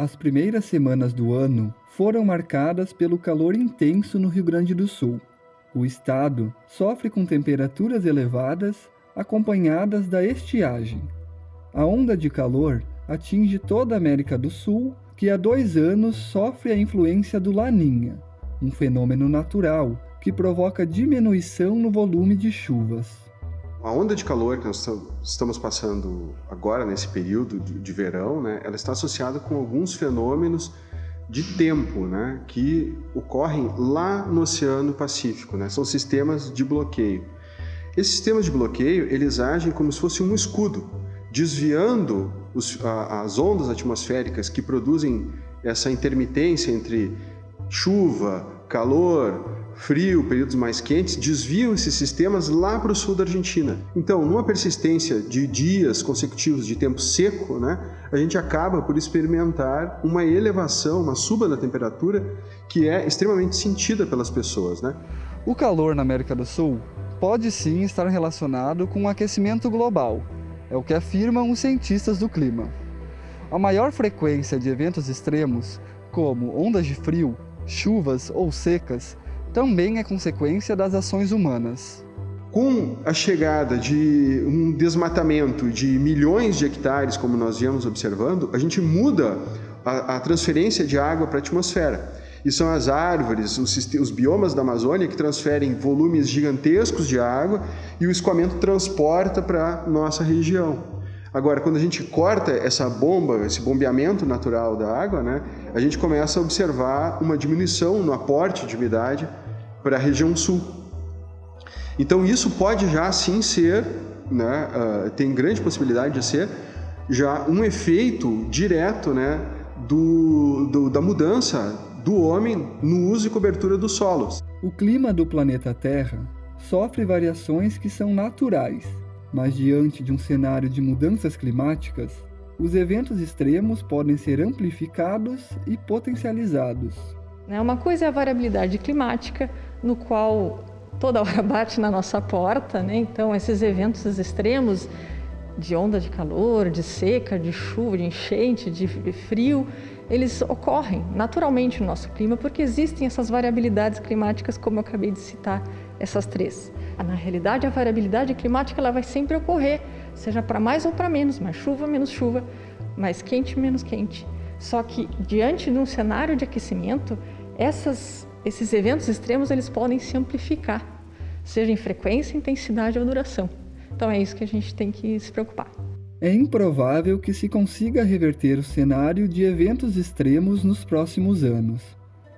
As primeiras semanas do ano foram marcadas pelo calor intenso no Rio Grande do Sul. O estado sofre com temperaturas elevadas acompanhadas da estiagem. A onda de calor atinge toda a América do Sul, que há dois anos sofre a influência do Laninha, um fenômeno natural que provoca diminuição no volume de chuvas. A onda de calor que nós estamos passando agora, nesse período de verão, né, ela está associada com alguns fenômenos de tempo né, que ocorrem lá no Oceano Pacífico. Né, são sistemas de bloqueio. Esses sistemas de bloqueio, eles agem como se fosse um escudo, desviando os, a, as ondas atmosféricas que produzem essa intermitência entre chuva, calor, frio, períodos mais quentes, desviam esses sistemas lá para o sul da Argentina. Então, numa persistência de dias consecutivos de tempo seco, né, a gente acaba por experimentar uma elevação, uma suba da temperatura que é extremamente sentida pelas pessoas. Né? O calor na América do Sul pode sim estar relacionado com o aquecimento global, é o que afirmam os cientistas do clima. A maior frequência de eventos extremos, como ondas de frio, chuvas ou secas, também é consequência das ações humanas. Com a chegada de um desmatamento de milhões de hectares, como nós viemos observando, a gente muda a, a transferência de água para a atmosfera. E são as árvores, os, os, biomas da Amazônia que transferem volumes gigantescos de água e o escoamento transporta para nossa região. Agora, quando a gente corta essa bomba, esse bombeamento natural da água, né, a gente começa a observar uma diminuição no aporte de umidade para a região sul. Então isso pode já sim ser, né, uh, tem grande possibilidade de ser já um efeito direto né, do, do, da mudança do homem no uso e cobertura dos solos. O clima do planeta Terra sofre variações que são naturais, mas diante de um cenário de mudanças climáticas, os eventos extremos podem ser amplificados e potencializados. Né, uma coisa é a variabilidade climática, no qual toda hora bate na nossa porta, né? Então, esses eventos extremos de onda de calor, de seca, de chuva, de enchente, de frio, eles ocorrem naturalmente no nosso clima porque existem essas variabilidades climáticas, como eu acabei de citar, essas três. Na realidade, a variabilidade climática ela vai sempre ocorrer, seja para mais ou para menos, mais chuva, menos chuva, mais quente, menos quente. Só que diante de um cenário de aquecimento, essas, esses eventos extremos eles podem se amplificar, seja em frequência, intensidade ou duração. Então é isso que a gente tem que se preocupar. É improvável que se consiga reverter o cenário de eventos extremos nos próximos anos,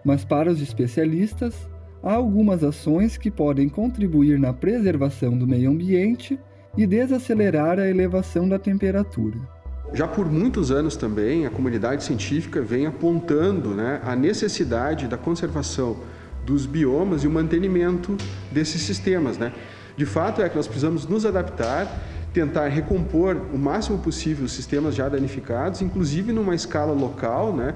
mas para os especialistas, há algumas ações que podem contribuir na preservação do meio ambiente e desacelerar a elevação da temperatura. Já por muitos anos também, a comunidade científica vem apontando né, a necessidade da conservação dos biomas e o mantenimento desses sistemas. Né? De fato é que nós precisamos nos adaptar, tentar recompor o máximo possível os sistemas já danificados, inclusive numa escala local, né,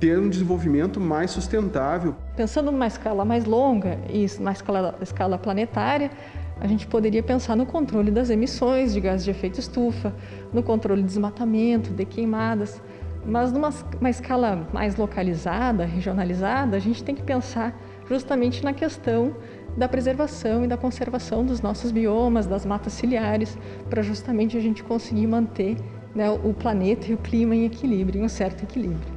ter um desenvolvimento mais sustentável. Pensando numa escala mais longa e na escala, escala planetária, a gente poderia pensar no controle das emissões de gases de efeito estufa, no controle de desmatamento, de queimadas, mas numa uma escala mais localizada, regionalizada, a gente tem que pensar justamente na questão da preservação e da conservação dos nossos biomas, das matas ciliares, para justamente a gente conseguir manter né, o planeta e o clima em equilíbrio, em um certo equilíbrio.